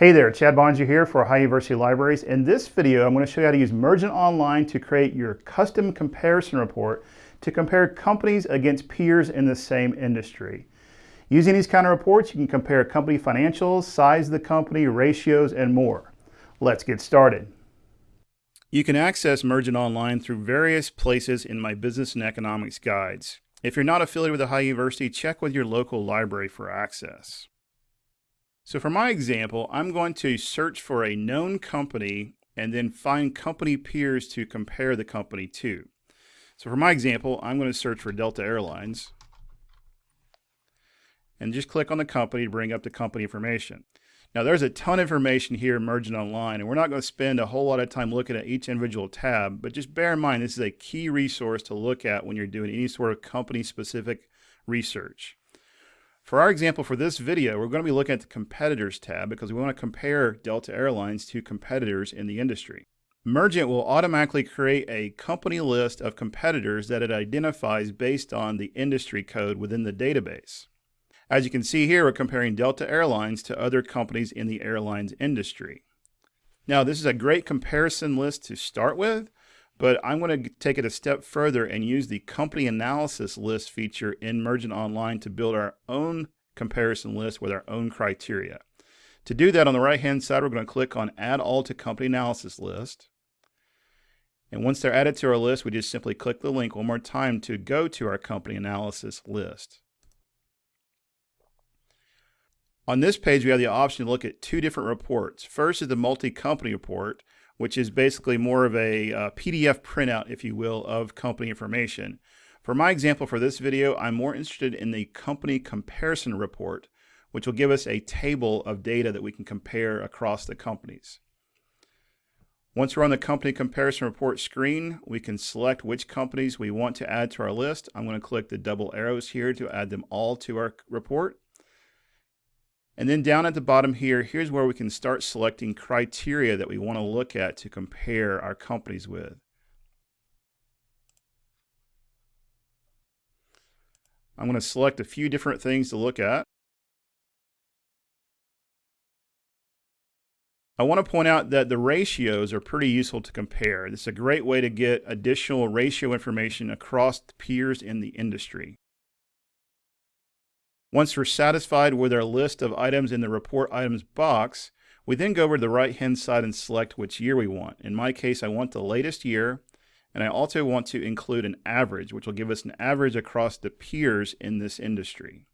Hey there, Chad Bonja here for Ohio University Libraries. In this video, I'm going to show you how to use Mergent Online to create your custom comparison report to compare companies against peers in the same industry. Using these kind of reports, you can compare company financials, size of the company, ratios, and more. Let's get started. You can access Mergent Online through various places in my business and economics guides. If you're not affiliated with Ohio University, check with your local library for access. So for my example, I'm going to search for a known company and then find company peers to compare the company to. So for my example, I'm going to search for Delta Airlines and just click on the company to bring up the company information. Now there's a ton of information here in Mergent Online and we're not going to spend a whole lot of time looking at each individual tab, but just bear in mind this is a key resource to look at when you're doing any sort of company specific research. For our example for this video, we're going to be looking at the competitors tab because we want to compare Delta Airlines to competitors in the industry. Mergent will automatically create a company list of competitors that it identifies based on the industry code within the database. As you can see here, we're comparing Delta Airlines to other companies in the airlines industry. Now, this is a great comparison list to start with, but I'm going to take it a step further and use the company analysis list feature in Mergent Online to build our own comparison list with our own criteria. To do that on the right hand side, we're going to click on add all to company analysis list. And once they're added to our list, we just simply click the link one more time to go to our company analysis list. On this page, we have the option to look at two different reports. First is the multi-company report, which is basically more of a uh, PDF printout, if you will, of company information. For my example for this video, I'm more interested in the company comparison report, which will give us a table of data that we can compare across the companies. Once we're on the company comparison report screen, we can select which companies we want to add to our list. I'm going to click the double arrows here to add them all to our report. And then down at the bottom here, here's where we can start selecting criteria that we want to look at to compare our companies with. I'm going to select a few different things to look at. I want to point out that the ratios are pretty useful to compare. This is a great way to get additional ratio information across peers in the industry. Once we're satisfied with our list of items in the report items box, we then go over to the right hand side and select which year we want. In my case, I want the latest year, and I also want to include an average, which will give us an average across the peers in this industry.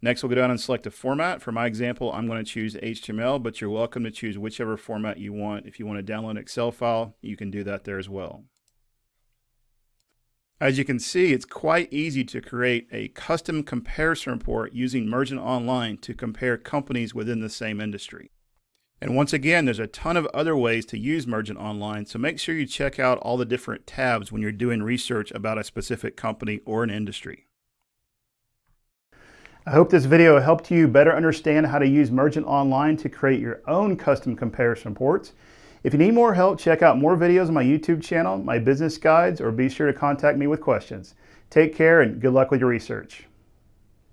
Next, we'll go down and select a format. For my example, I'm going to choose HTML, but you're welcome to choose whichever format you want. If you want to download an Excel file, you can do that there as well. As you can see, it's quite easy to create a custom comparison report using Mergent Online to compare companies within the same industry. And once again, there's a ton of other ways to use Mergent Online, so make sure you check out all the different tabs when you're doing research about a specific company or an industry. I hope this video helped you better understand how to use Mergent Online to create your own custom comparison reports. If you need more help, check out more videos on my YouTube channel, my business guides, or be sure to contact me with questions. Take care and good luck with your research.